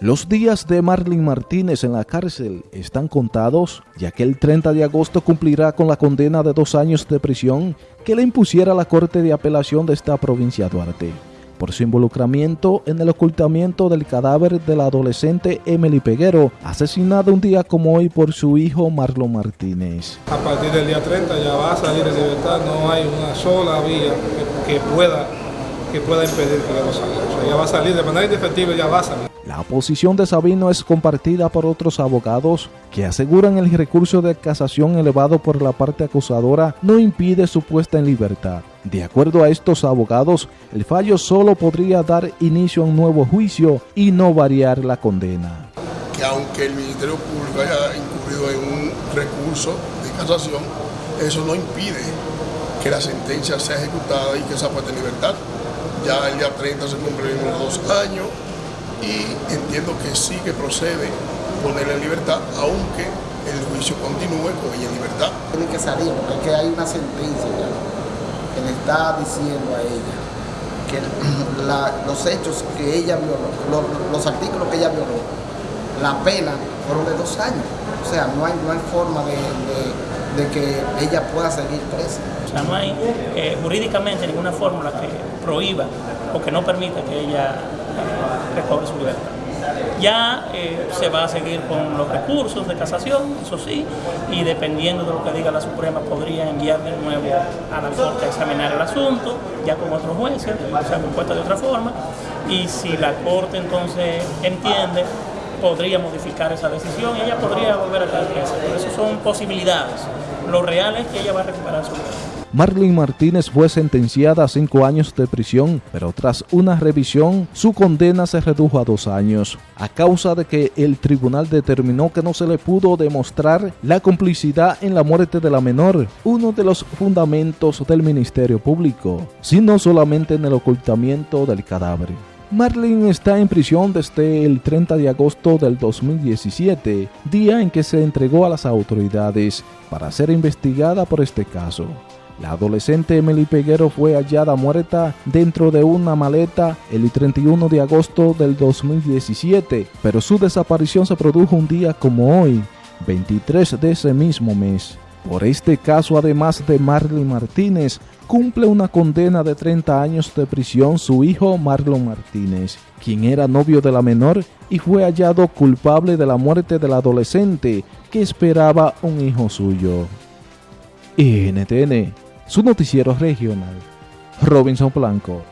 Los días de Marlene Martínez en la cárcel están contados, ya que el 30 de agosto cumplirá con la condena de dos años de prisión que le impusiera la Corte de Apelación de esta provincia de Duarte por su involucramiento en el ocultamiento del cadáver de la adolescente Emily Peguero, asesinada un día como hoy por su hijo Marlon Martínez. A partir del día 30 ya va a salir de libertad, no hay una sola vía que, pueda, que pueda impedir que lo salga. O sea, ya va a salir de manera indefectible, ya va a salir. La posición de Sabino es compartida por otros abogados que aseguran el recurso de casación elevado por la parte acusadora no impide su puesta en libertad. De acuerdo a estos abogados, el fallo solo podría dar inicio a un nuevo juicio y no variar la condena. Que aunque el Ministerio Público haya incurrido en un recurso de casación, eso no impide que la sentencia sea ejecutada y que sea puesta en libertad. Ya el día 30 se cumplen los dos años y entiendo que sí que procede ponerla en libertad, aunque el juicio continúe con ella en libertad. Tiene que salir, porque hay una sentencia que le está diciendo a ella que los hechos que ella violó, los, artículos que ella violó, la pena fueron de dos años. O sea, no hay, no hay forma de, que ella pueda seguir presa. O sea, no hay eh, jurídicamente ninguna fórmula que prohíba o que no permita que ella recobre su libertad. Ya eh, se va a seguir con los recursos de casación, eso sí, y dependiendo de lo que diga la Suprema, podría enviar de nuevo a la Corte a examinar el asunto, ya con otros jueces, o sea, compuesta de otra forma, y si la Corte entonces entiende, podría modificar esa decisión y ella podría volver a. Por eso son posibilidades. Lo real es que ella va a recuperar su libertad. Marlene Martínez fue sentenciada a cinco años de prisión, pero tras una revisión, su condena se redujo a dos años, a causa de que el tribunal determinó que no se le pudo demostrar la complicidad en la muerte de la menor, uno de los fundamentos del Ministerio Público, sino solamente en el ocultamiento del cadáver. Marlene está en prisión desde el 30 de agosto del 2017, día en que se entregó a las autoridades para ser investigada por este caso. La adolescente Emily Peguero fue hallada muerta dentro de una maleta el 31 de agosto del 2017, pero su desaparición se produjo un día como hoy, 23 de ese mismo mes. Por este caso, además de Marley Martínez, cumple una condena de 30 años de prisión su hijo Marlon Martínez, quien era novio de la menor y fue hallado culpable de la muerte del adolescente que esperaba un hijo suyo. NTN su noticiero regional, Robinson Blanco.